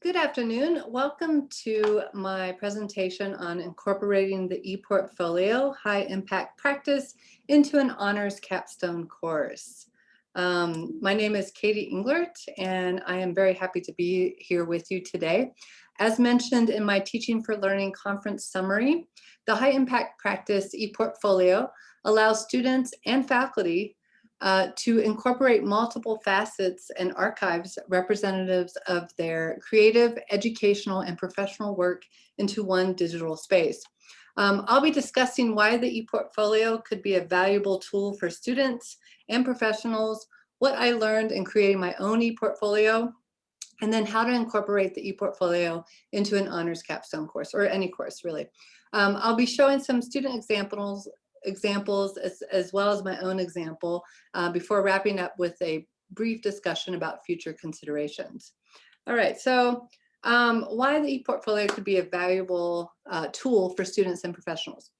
Good afternoon. Welcome to my presentation on incorporating the ePortfolio high impact practice into an honors capstone course. Um, my name is Katie Englert and I am very happy to be here with you today. As mentioned in my Teaching for Learning conference summary, the high impact practice ePortfolio allows students and faculty uh, to incorporate multiple facets and archives representatives of their creative, educational, and professional work into one digital space. Um, I'll be discussing why the ePortfolio could be a valuable tool for students and professionals, what I learned in creating my own ePortfolio, and then how to incorporate the ePortfolio into an honors capstone course or any course really. Um, I'll be showing some student examples examples as, as well as my own example uh, before wrapping up with a brief discussion about future considerations. All right, so um, why the ePortfolio could be a valuable uh, tool for students and professionals.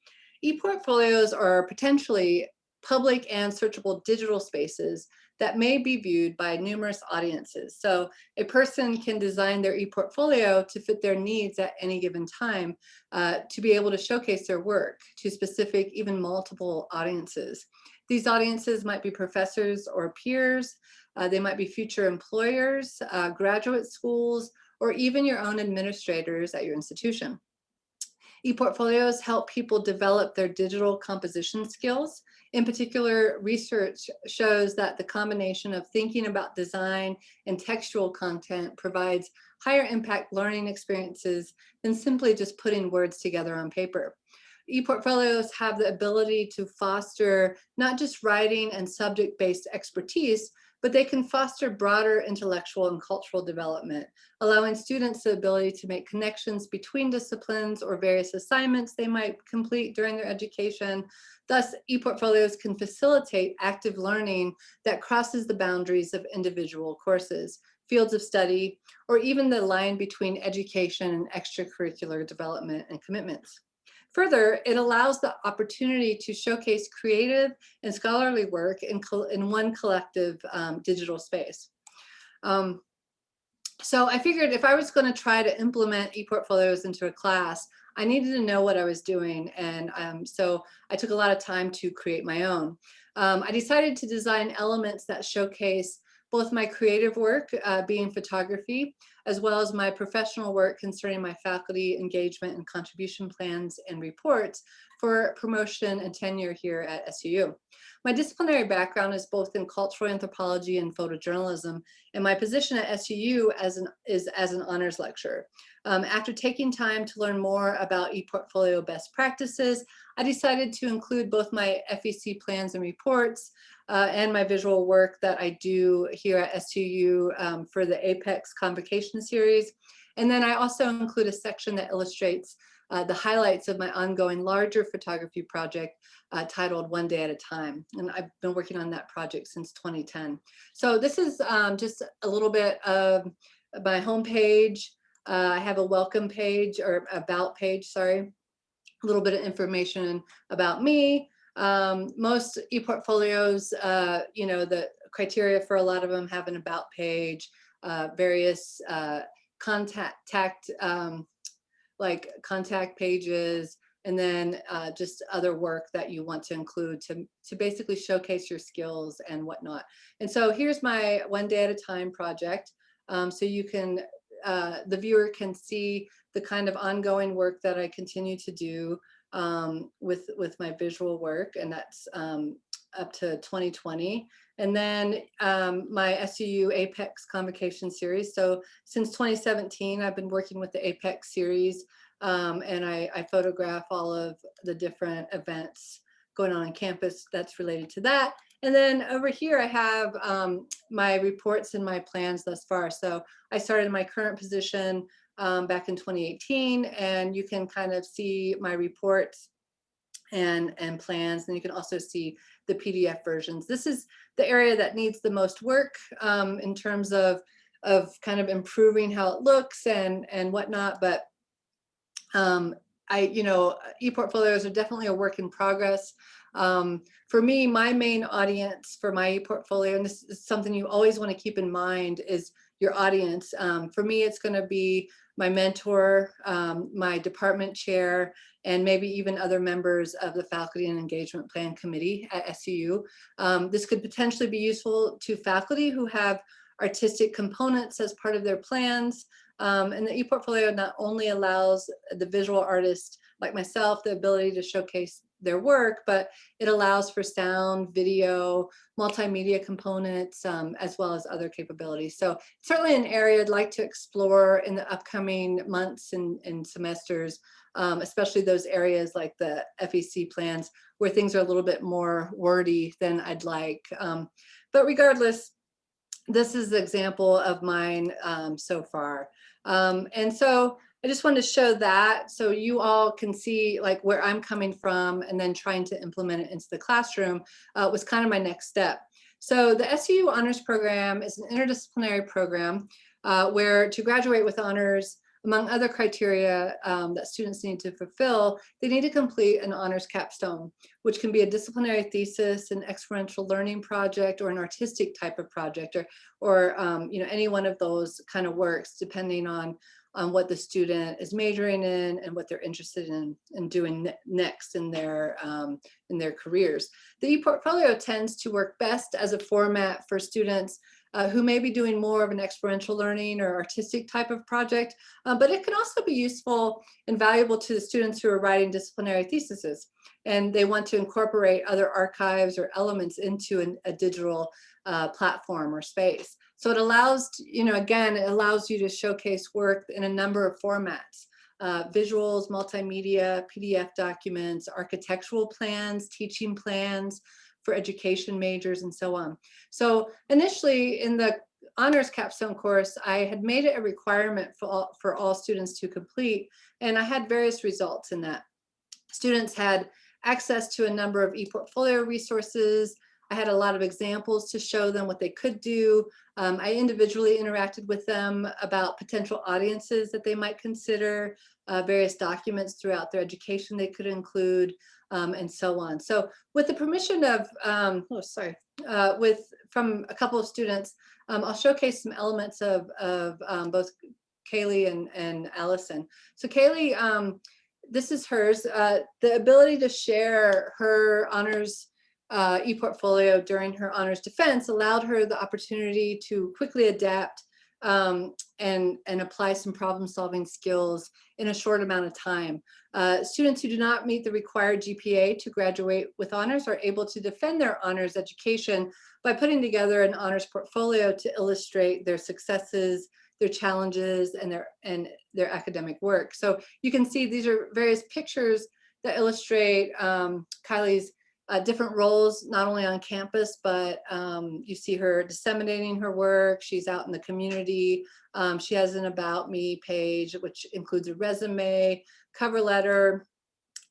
ePortfolios are potentially public and searchable digital spaces that may be viewed by numerous audiences. So a person can design their e-portfolio to fit their needs at any given time uh, to be able to showcase their work to specific, even multiple audiences. These audiences might be professors or peers, uh, they might be future employers, uh, graduate schools, or even your own administrators at your institution. ePortfolios help people develop their digital composition skills in particular, research shows that the combination of thinking about design and textual content provides higher impact learning experiences than simply just putting words together on paper. ePortfolios have the ability to foster not just writing and subject-based expertise, but they can foster broader intellectual and cultural development, allowing students the ability to make connections between disciplines or various assignments they might complete during their education. Thus, ePortfolios can facilitate active learning that crosses the boundaries of individual courses, fields of study, or even the line between education and extracurricular development and commitments. Further, it allows the opportunity to showcase creative and scholarly work in, in one collective um, digital space. Um, so I figured if I was going to try to implement ePortfolios into a class, I needed to know what I was doing. And um, so I took a lot of time to create my own. Um, I decided to design elements that showcase both my creative work, uh, being photography, as well as my professional work concerning my faculty engagement and contribution plans and reports for promotion and tenure here at SUU. My disciplinary background is both in cultural anthropology and photojournalism, and my position at SUU as an, is as an honors lecturer. Um, after taking time to learn more about ePortfolio best practices, I decided to include both my FEC plans and reports, uh, and my visual work that I do here at SUU um, for the APEX Convocation Series. And then I also include a section that illustrates uh, the highlights of my ongoing larger photography project uh, titled One Day at a Time. And I've been working on that project since 2010. So this is um, just a little bit of my homepage. Uh, I have a welcome page or about page, sorry, a little bit of information about me, um, most e-portfolios, uh, you know, the criteria for a lot of them have an about page, uh, various uh, contact, um, like contact pages, and then uh, just other work that you want to include to, to basically showcase your skills and whatnot. And so here's my one day at a time project. Um, so you can, uh, the viewer can see the kind of ongoing work that I continue to do um, with, with my visual work, and that's um, up to 2020. And then um, my SUU APEX convocation series. So since 2017, I've been working with the APEX series um, and I, I, photograph all of the different events going on on campus that's related to that. And then over here, I have um, my reports and my plans thus far. So I started my current position um, back in 2018, and you can kind of see my reports and, and plans, and you can also see the PDF versions. This is the area that needs the most work um, in terms of, of kind of improving how it looks and, and whatnot, but um, I, you know, e-portfolios are definitely a work in progress. Um, for me, my main audience for my e-portfolio, and this is something you always want to keep in mind, is your audience. Um, for me, it's going to be my mentor, um, my department chair, and maybe even other members of the Faculty and Engagement Plan Committee at SUU. Um, this could potentially be useful to faculty who have artistic components as part of their plans. Um, and the ePortfolio not only allows the visual artist like myself the ability to showcase their work, but it allows for sound, video, multimedia components, um, as well as other capabilities. So certainly an area I'd like to explore in the upcoming months and, and semesters, um, especially those areas like the FEC plans where things are a little bit more wordy than I'd like. Um, but regardless, this is the example of mine um, so far. Um, and so I just wanted to show that so you all can see like where I'm coming from and then trying to implement it into the classroom uh, was kind of my next step. So the SU Honors Program is an interdisciplinary program uh, where to graduate with honors, among other criteria um, that students need to fulfill, they need to complete an honors capstone, which can be a disciplinary thesis, an experiential learning project, or an artistic type of project, or, or um, you know, any one of those kind of works, depending on on what the student is majoring in and what they're interested in, in doing ne next in their, um, in their careers. The ePortfolio tends to work best as a format for students uh, who may be doing more of an experiential learning or artistic type of project, uh, but it can also be useful and valuable to the students who are writing disciplinary theses and they want to incorporate other archives or elements into an, a digital uh, platform or space. So it allows, you know, again, it allows you to showcase work in a number of formats. Uh, visuals, multimedia, PDF documents, architectural plans, teaching plans for education majors and so on. So initially in the honors capstone course, I had made it a requirement for all, for all students to complete, and I had various results in that. Students had access to a number of ePortfolio resources, I had a lot of examples to show them what they could do. Um, I individually interacted with them about potential audiences that they might consider, uh, various documents throughout their education they could include, um, and so on. So with the permission of, um, oh, sorry, uh, with from a couple of students, um, I'll showcase some elements of, of um, both Kaylee and, and Allison. So Kaylee, um, this is hers, uh, the ability to share her honors uh, ePortfolio during her honors defense allowed her the opportunity to quickly adapt um, and, and apply some problem solving skills in a short amount of time. Uh, students who do not meet the required GPA to graduate with honors are able to defend their honors education by putting together an honors portfolio to illustrate their successes, their challenges, and their, and their academic work. So you can see these are various pictures that illustrate um, Kylie's uh, different roles, not only on campus, but um, you see her disseminating her work. She's out in the community. Um, she has an About Me page, which includes a resume, cover letter.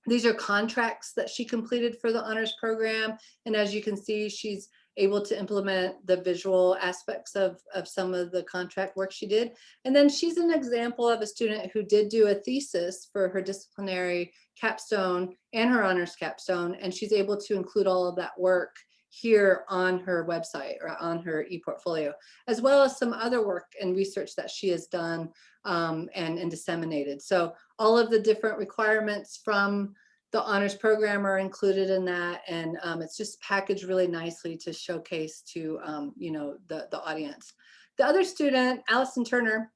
These are contracts that she completed for the honors program. And as you can see, she's able to implement the visual aspects of, of some of the contract work she did. And then she's an example of a student who did do a thesis for her disciplinary capstone and her honors capstone, and she's able to include all of that work here on her website or on her e-portfolio, as well as some other work and research that she has done um, and, and disseminated. So all of the different requirements from the honors program are included in that and um, it's just packaged really nicely to showcase to um, you know the the audience. The other student Allison Turner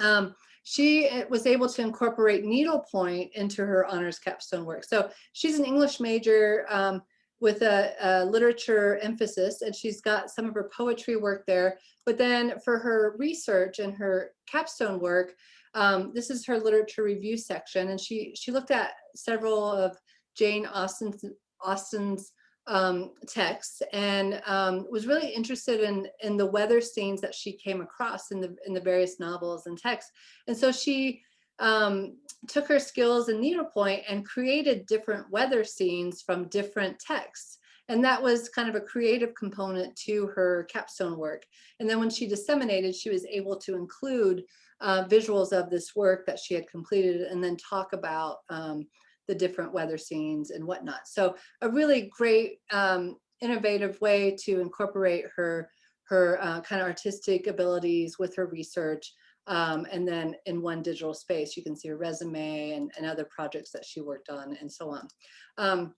um, she eh, was able to incorporate needlepoint into her honors capstone work. So she's an English major um, with a, a, literature emphasis and she's got some of her poetry work there. But then for her research and her capstone work um, this is her literature review section, and she she looked at several of Jane Austen's Austen's um, texts and um, was really interested in in the weather scenes that she came across in the in the various novels and texts. And so she um, took her skills in needlepoint and created different weather scenes from different texts. And that was kind of a creative component to her capstone work. And then when she disseminated, she was able to include uh, visuals of this work that she had completed and then talk about um, the different weather scenes and whatnot. So a really great um, innovative way to incorporate her her uh, kind of artistic abilities with her research. Um, and then in one digital space, you can see her resume and, and other projects that she worked on and so on. Um,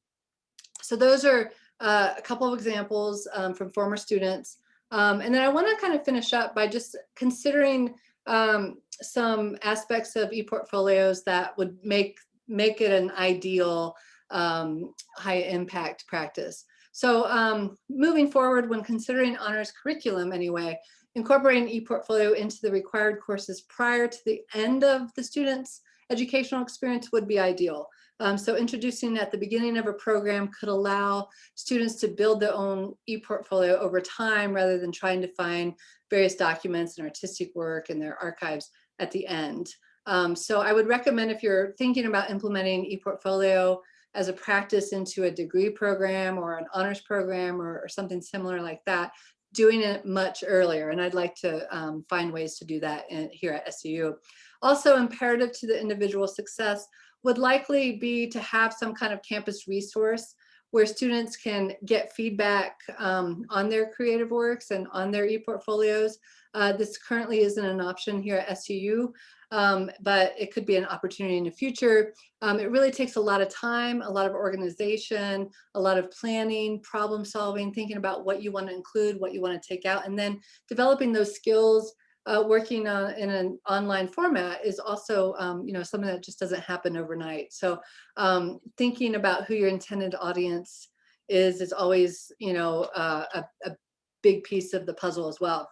so those are uh, a couple of examples um, from former students. Um, and then I want to kind of finish up by just considering um, some aspects of ePortfolios that would make make it an ideal um, high impact practice. So um, moving forward, when considering honors curriculum anyway, incorporating ePortfolio into the required courses prior to the end of the student's educational experience would be ideal. Um, so introducing at the beginning of a program could allow students to build their own e-portfolio over time rather than trying to find various documents and artistic work and their archives at the end. Um, so I would recommend if you're thinking about implementing e-portfolio as a practice into a degree program or an honors program or, or, something similar like that, doing it much earlier. And I'd like to um, find ways to do that in, here at SU. Also imperative to the individual success would likely be to have some kind of campus resource where students can get feedback um, on their creative works and on their e-portfolios. Uh, this currently isn't an option here at SUU, um, but it could be an opportunity in the future. Um, it really takes a lot of time, a lot of organization, a lot of planning, problem solving, thinking about what you want to include, what you want to take out, and then developing those skills uh, working uh, in an online format is also, um, you know, something that just doesn't happen overnight. So um, thinking about who your intended audience is is always, you know, uh, a, a, big piece of the puzzle as well.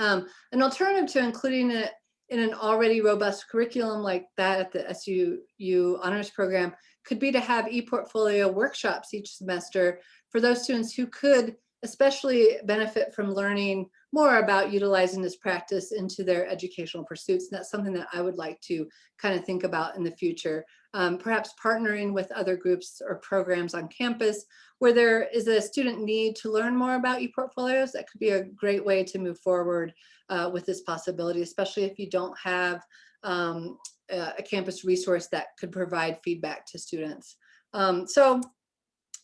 Um, an alternative to including it in an already robust curriculum like that at the SUU honors program could be to have e-portfolio workshops each semester for those students who could especially benefit from learning more about utilizing this practice into their educational pursuits. And that's something that I would like to kind of think about in the future. Um, perhaps partnering with other groups or programs on campus where there is a student need to learn more about ePortfolios, that could be a great way to move forward uh, with this possibility, especially if you don't have um, a campus resource that could provide feedback to students. Um, so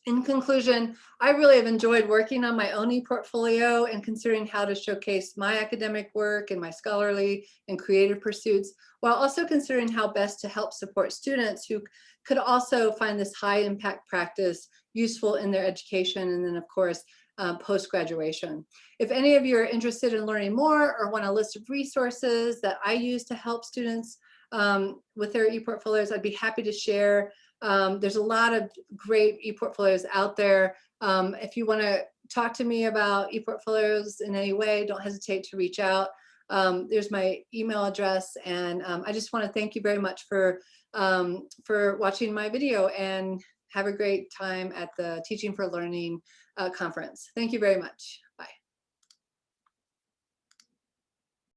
in conclusion, I really have enjoyed working on my own e-portfolio and considering how to showcase my academic work and my scholarly and creative pursuits, while also considering how best to help support students who could also find this high impact practice useful in their education and then of course um, post-graduation. If any of you are interested in learning more or want a list of resources that I use to help students um, with their e-portfolios, I'd be happy to share um, there's a lot of great e-portfolios out there. Um, if you want to talk to me about e-portfolios in any way, don't hesitate to reach out. Um, there's my email address and um, I just want to thank you very much for um, for watching my video and have a great time at the Teaching for Learning uh, conference. Thank you very much.